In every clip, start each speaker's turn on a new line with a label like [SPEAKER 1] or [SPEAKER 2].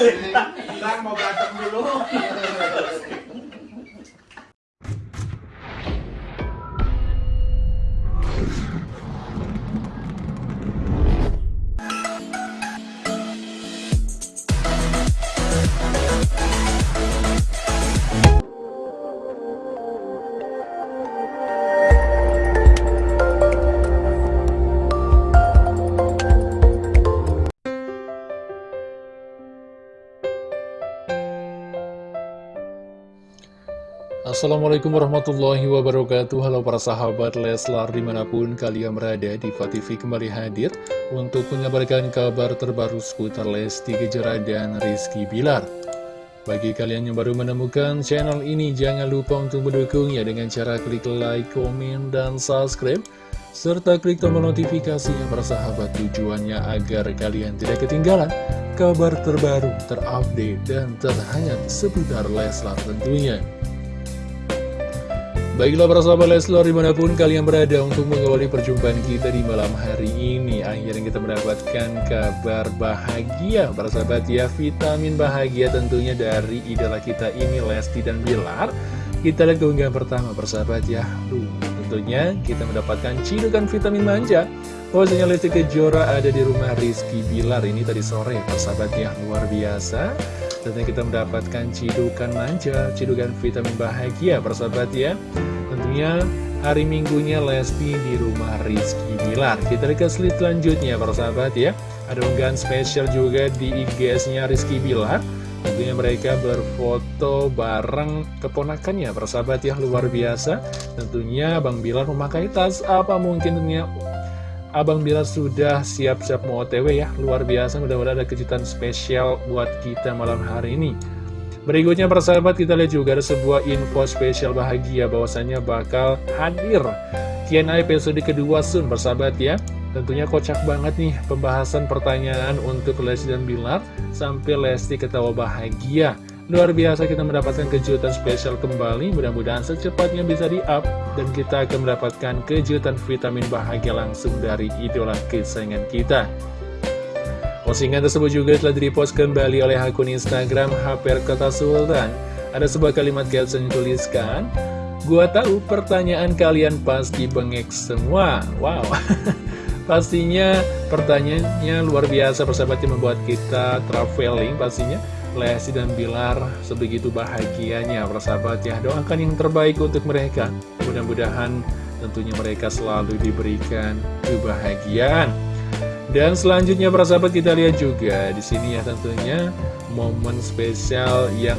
[SPEAKER 1] Bang
[SPEAKER 2] Assalamualaikum warahmatullahi wabarakatuh Halo para sahabat Leslar di mana pun kalian berada di TV kembali hadir Untuk mengabarkan kabar terbaru seputar Lesti Kejora dan Rizky Bilar Bagi kalian yang baru menemukan channel ini Jangan lupa untuk mendukungnya dengan cara klik like, komen, dan subscribe serta klik tombol notifikasinya para sahabat tujuannya agar kalian tidak ketinggalan kabar terbaru, terupdate, dan terhangat seputar Leslar tentunya. Baiklah para sahabat Leslar di mana pun kalian berada untuk mengawali perjumpaan kita di malam hari ini. Akhirnya kita mendapatkan kabar bahagia. Para sahabat ya Vitamin bahagia tentunya dari idola kita ini Lesti dan Bilar. Kita lihat keunggahan pertama para sahabat ya. Duh, Tentunya kita mendapatkan cidukan vitamin manja. Bahwasanya Lesti Kejora ada di rumah Rizky Bilar Ini tadi sore para sahabat ya. Luar biasa Tentunya kita mendapatkan cidukan manja, cidukan vitamin bahagia persahabat ya. Tentunya hari minggunya Lesti di rumah Rizky Bilar. Kita lihat ke slide selanjutnya persahabat ya. Ada unggahan spesial juga di IGS-nya Rizky Bilar. Tentunya mereka berfoto bareng keponakannya persahabat ya luar biasa. Tentunya Bang Bilar memakai tas apa mungkin tentunya Abang Bilar sudah siap-siap mau otw ya. Luar biasa mudah-mudahan ada kejutan spesial buat kita malam hari ini. Berikutnya persahabat kita lihat juga ada sebuah info spesial bahagia bahwasannya bakal hadir. Q&A episode kedua Sun persahabat ya. Tentunya kocak banget nih pembahasan pertanyaan untuk Lesti dan Bilar. Sampai Lesti ketawa bahagia Luar biasa kita mendapatkan kejutan spesial kembali. Mudah-mudahan secepatnya bisa di-up Dan kita akan mendapatkan kejutan vitamin bahagia langsung dari idola kesayangan kita. Postingan tersebut juga telah di-repost kembali oleh akun Instagram HPR Kota Sultan. Ada sebuah kalimat caption tuliskan Gua tahu pertanyaan kalian pasti bengek semua. Wow. Pastinya pertanyaannya luar biasa persahabatnya membuat kita traveling pastinya Lesti dan Bilar sebegitu bahagianya persahabat ya doakan yang terbaik untuk mereka. Mudah-mudahan tentunya mereka selalu diberikan kebahagiaan. Dan selanjutnya persahabat kita lihat juga di sini ya tentunya momen spesial yang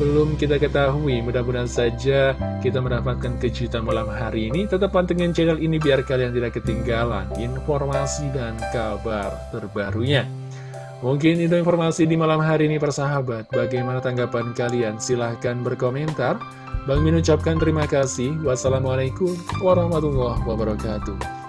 [SPEAKER 2] belum kita ketahui. Mudah-mudahan saja kita mendapatkan kejutan malam hari ini. Tetap pantengin channel ini biar kalian tidak ketinggalan informasi dan kabar terbarunya Mungkin itu informasi di malam hari ini persahabat. Bagaimana tanggapan kalian? Silahkan berkomentar. Bang Min ucapkan terima kasih. Wassalamualaikum warahmatullahi wabarakatuh.